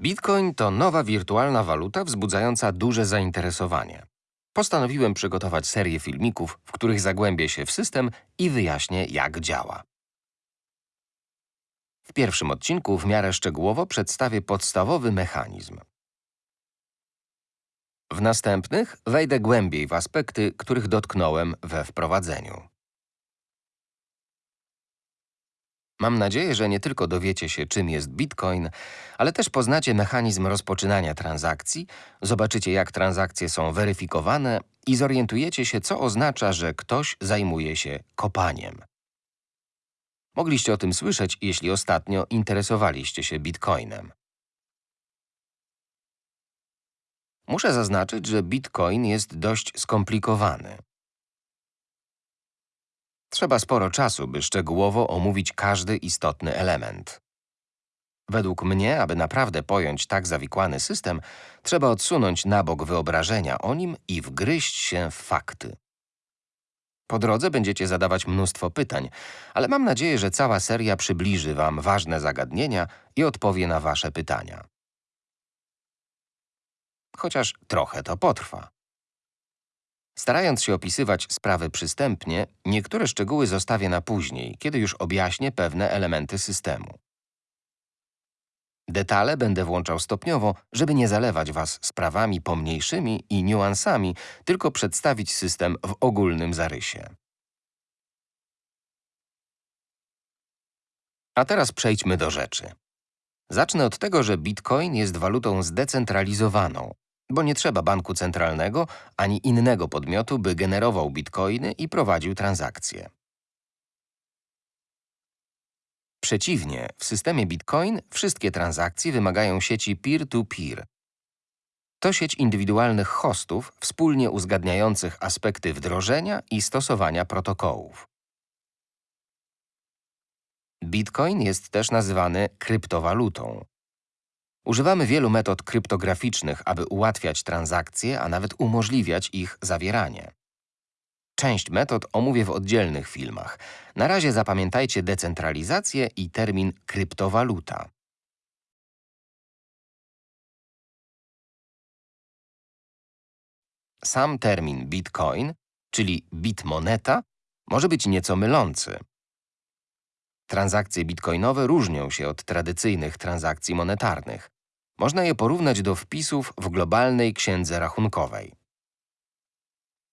Bitcoin to nowa wirtualna waluta wzbudzająca duże zainteresowanie. Postanowiłem przygotować serię filmików, w których zagłębię się w system i wyjaśnię, jak działa. W pierwszym odcinku w miarę szczegółowo przedstawię podstawowy mechanizm. W następnych wejdę głębiej w aspekty, których dotknąłem we wprowadzeniu. Mam nadzieję, że nie tylko dowiecie się, czym jest Bitcoin, ale też poznacie mechanizm rozpoczynania transakcji, zobaczycie, jak transakcje są weryfikowane i zorientujecie się, co oznacza, że ktoś zajmuje się kopaniem. Mogliście o tym słyszeć, jeśli ostatnio interesowaliście się Bitcoinem. Muszę zaznaczyć, że Bitcoin jest dość skomplikowany. Trzeba sporo czasu, by szczegółowo omówić każdy istotny element. Według mnie, aby naprawdę pojąć tak zawikłany system, trzeba odsunąć na bok wyobrażenia o nim i wgryźć się w fakty. Po drodze będziecie zadawać mnóstwo pytań, ale mam nadzieję, że cała seria przybliży Wam ważne zagadnienia i odpowie na Wasze pytania. Chociaż trochę to potrwa. Starając się opisywać sprawy przystępnie, niektóre szczegóły zostawię na później, kiedy już objaśnię pewne elementy systemu. Detale będę włączał stopniowo, żeby nie zalewać Was sprawami pomniejszymi i niuansami, tylko przedstawić system w ogólnym zarysie. A teraz przejdźmy do rzeczy. Zacznę od tego, że Bitcoin jest walutą zdecentralizowaną, bo nie trzeba banku centralnego ani innego podmiotu, by generował bitcoiny i prowadził transakcje. Przeciwnie, w systemie Bitcoin wszystkie transakcje wymagają sieci peer-to-peer. -peer. To sieć indywidualnych hostów wspólnie uzgadniających aspekty wdrożenia i stosowania protokołów. Bitcoin jest też nazywany kryptowalutą. Używamy wielu metod kryptograficznych, aby ułatwiać transakcje, a nawet umożliwiać ich zawieranie. Część metod omówię w oddzielnych filmach. Na razie zapamiętajcie decentralizację i termin kryptowaluta. Sam termin bitcoin, czyli bitmoneta, może być nieco mylący. Transakcje bitcoinowe różnią się od tradycyjnych transakcji monetarnych. Można je porównać do wpisów w globalnej księdze rachunkowej.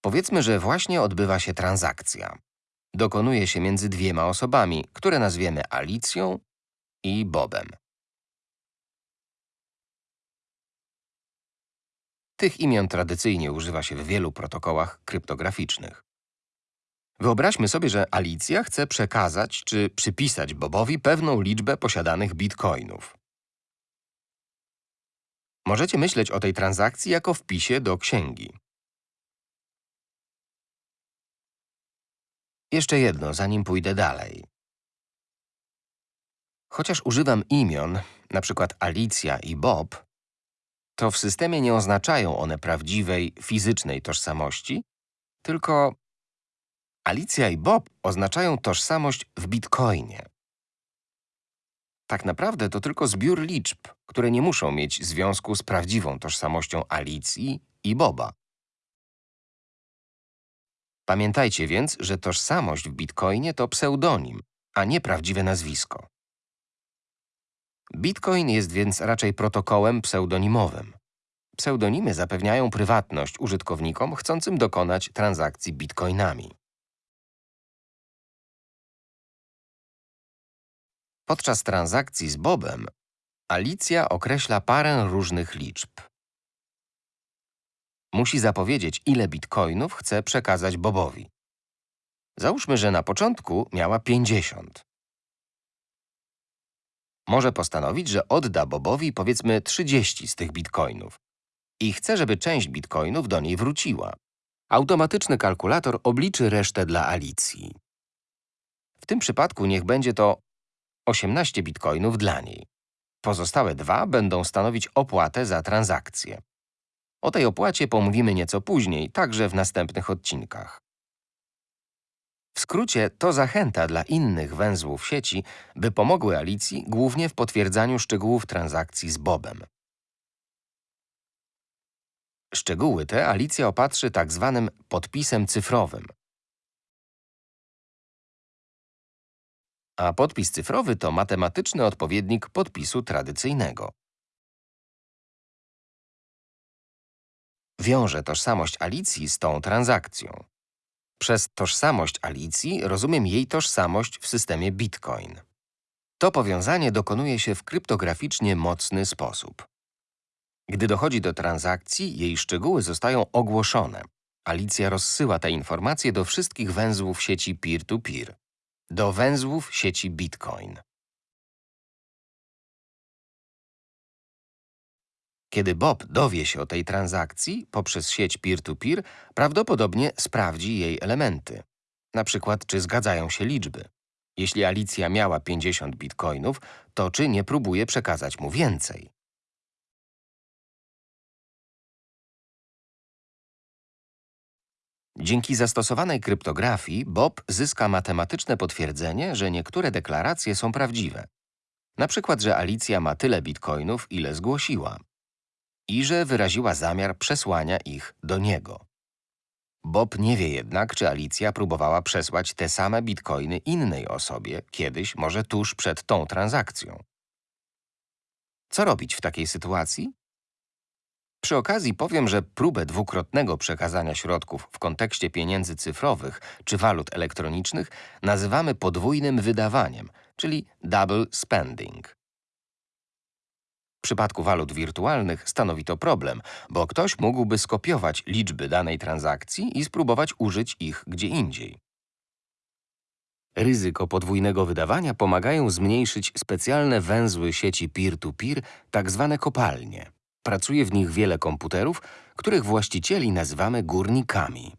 Powiedzmy, że właśnie odbywa się transakcja. Dokonuje się między dwiema osobami, które nazwiemy Alicją i Bobem. Tych imion tradycyjnie używa się w wielu protokołach kryptograficznych. Wyobraźmy sobie, że Alicja chce przekazać czy przypisać Bobowi pewną liczbę posiadanych bitcoinów. Możecie myśleć o tej transakcji jako wpisie do księgi. Jeszcze jedno, zanim pójdę dalej. Chociaż używam imion, przykład Alicja i Bob, to w systemie nie oznaczają one prawdziwej, fizycznej tożsamości, tylko Alicja i Bob oznaczają tożsamość w bitcoinie. Tak naprawdę to tylko zbiór liczb, które nie muszą mieć związku z prawdziwą tożsamością Alicji i Boba. Pamiętajcie więc, że tożsamość w Bitcoinie to pseudonim, a nie prawdziwe nazwisko. Bitcoin jest więc raczej protokołem pseudonimowym. Pseudonimy zapewniają prywatność użytkownikom chcącym dokonać transakcji bitcoinami. Podczas transakcji z Bobem Alicja określa parę różnych liczb. Musi zapowiedzieć, ile bitcoinów chce przekazać Bobowi. Załóżmy, że na początku miała 50. Może postanowić, że odda Bobowi powiedzmy 30 z tych bitcoinów i chce, żeby część bitcoinów do niej wróciła. Automatyczny kalkulator obliczy resztę dla Alicji. W tym przypadku niech będzie to 18 bitcoinów dla niej. Pozostałe dwa będą stanowić opłatę za transakcję. O tej opłacie pomówimy nieco później, także w następnych odcinkach. W skrócie to zachęta dla innych węzłów sieci, by pomogły Alicji głównie w potwierdzaniu szczegółów transakcji z Bobem. Szczegóły te Alicja opatrzy tak zwanym podpisem cyfrowym. A podpis cyfrowy to matematyczny odpowiednik podpisu tradycyjnego. Wiąże tożsamość Alicji z tą transakcją. Przez tożsamość Alicji rozumiem jej tożsamość w systemie Bitcoin. To powiązanie dokonuje się w kryptograficznie mocny sposób. Gdy dochodzi do transakcji, jej szczegóły zostają ogłoszone. Alicja rozsyła te informacje do wszystkich węzłów sieci peer-to-peer, do węzłów sieci Bitcoin. Kiedy Bob dowie się o tej transakcji poprzez sieć peer-to-peer, prawdopodobnie sprawdzi jej elementy. Na przykład, czy zgadzają się liczby. Jeśli Alicja miała 50 bitcoinów, to czy nie próbuje przekazać mu więcej? Dzięki zastosowanej kryptografii Bob zyska matematyczne potwierdzenie, że niektóre deklaracje są prawdziwe. Na przykład, że Alicja ma tyle bitcoinów, ile zgłosiła i że wyraziła zamiar przesłania ich do niego. Bob nie wie jednak, czy Alicja próbowała przesłać te same bitcoiny innej osobie kiedyś, może tuż przed tą transakcją. Co robić w takiej sytuacji? Przy okazji powiem, że próbę dwukrotnego przekazania środków w kontekście pieniędzy cyfrowych czy walut elektronicznych nazywamy podwójnym wydawaniem, czyli double spending. W przypadku walut wirtualnych stanowi to problem, bo ktoś mógłby skopiować liczby danej transakcji i spróbować użyć ich gdzie indziej. Ryzyko podwójnego wydawania pomagają zmniejszyć specjalne węzły sieci peer-to-peer, tak zwane kopalnie. Pracuje w nich wiele komputerów, których właścicieli nazywamy górnikami.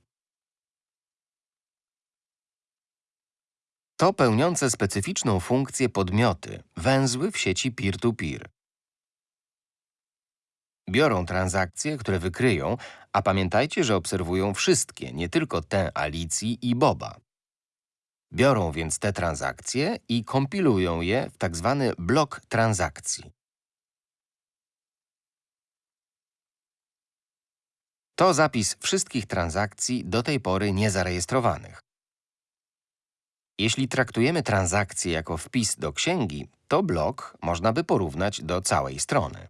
To pełniące specyficzną funkcję podmioty, węzły w sieci peer-to-peer. Biorą transakcje, które wykryją, a pamiętajcie, że obserwują wszystkie, nie tylko te Alicji i Boba. Biorą więc te transakcje i kompilują je w tak zwany blok transakcji. To zapis wszystkich transakcji do tej pory niezarejestrowanych. Jeśli traktujemy transakcję jako wpis do księgi, to blok można by porównać do całej strony.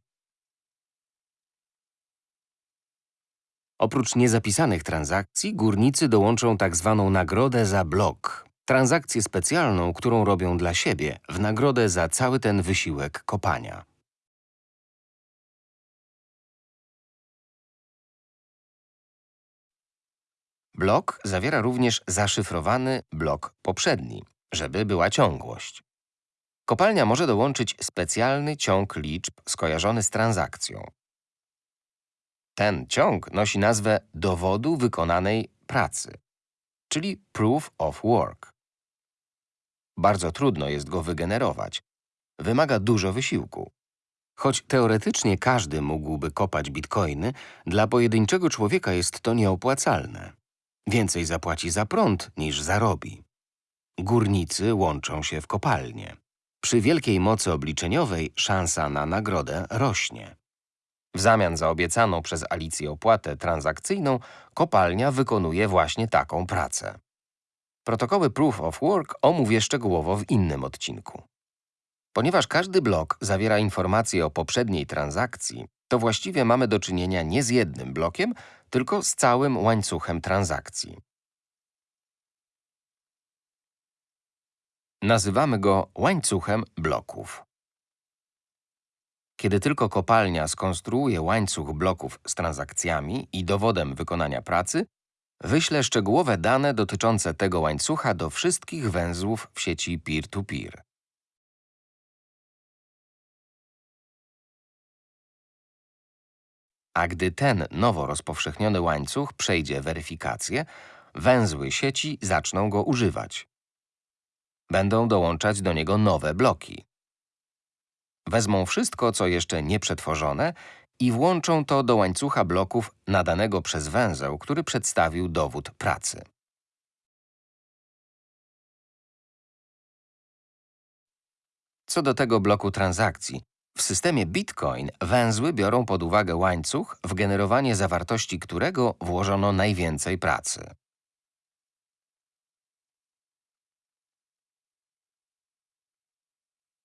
Oprócz niezapisanych transakcji, górnicy dołączą tak zwaną nagrodę za blok. Transakcję specjalną, którą robią dla siebie, w nagrodę za cały ten wysiłek kopania. Blok zawiera również zaszyfrowany blok poprzedni, żeby była ciągłość. Kopalnia może dołączyć specjalny ciąg liczb skojarzony z transakcją. Ten ciąg nosi nazwę dowodu wykonanej pracy, czyli proof of work. Bardzo trudno jest go wygenerować. Wymaga dużo wysiłku. Choć teoretycznie każdy mógłby kopać bitcoiny, dla pojedynczego człowieka jest to nieopłacalne. Więcej zapłaci za prąd niż zarobi. Górnicy łączą się w kopalnie. Przy wielkiej mocy obliczeniowej szansa na nagrodę rośnie. W zamian za obiecaną przez Alicję opłatę transakcyjną, kopalnia wykonuje właśnie taką pracę. Protokoły Proof of Work omówię szczegółowo w innym odcinku. Ponieważ każdy blok zawiera informacje o poprzedniej transakcji, to właściwie mamy do czynienia nie z jednym blokiem, tylko z całym łańcuchem transakcji. Nazywamy go łańcuchem bloków. Kiedy tylko kopalnia skonstruuje łańcuch bloków z transakcjami i dowodem wykonania pracy, wyślę szczegółowe dane dotyczące tego łańcucha do wszystkich węzłów w sieci peer-to-peer. -peer. a gdy ten nowo rozpowszechniony łańcuch przejdzie weryfikację, węzły sieci zaczną go używać. Będą dołączać do niego nowe bloki. Wezmą wszystko, co jeszcze nie przetworzone i włączą to do łańcucha bloków nadanego przez węzeł, który przedstawił dowód pracy. Co do tego bloku transakcji, w systemie Bitcoin węzły biorą pod uwagę łańcuch, w generowanie zawartości którego włożono najwięcej pracy.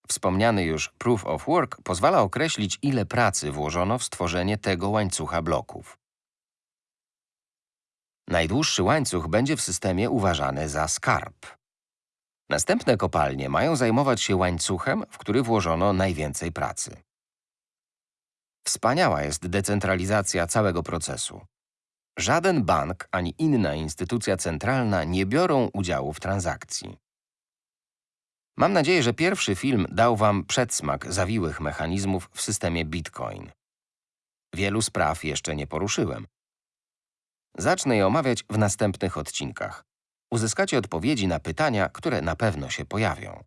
Wspomniany już Proof of Work pozwala określić, ile pracy włożono w stworzenie tego łańcucha bloków. Najdłuższy łańcuch będzie w systemie uważany za skarb. Następne kopalnie mają zajmować się łańcuchem, w który włożono najwięcej pracy. Wspaniała jest decentralizacja całego procesu. Żaden bank ani inna instytucja centralna nie biorą udziału w transakcji. Mam nadzieję, że pierwszy film dał Wam przedsmak zawiłych mechanizmów w systemie Bitcoin. Wielu spraw jeszcze nie poruszyłem. Zacznę je omawiać w następnych odcinkach. Uzyskacie odpowiedzi na pytania, które na pewno się pojawią.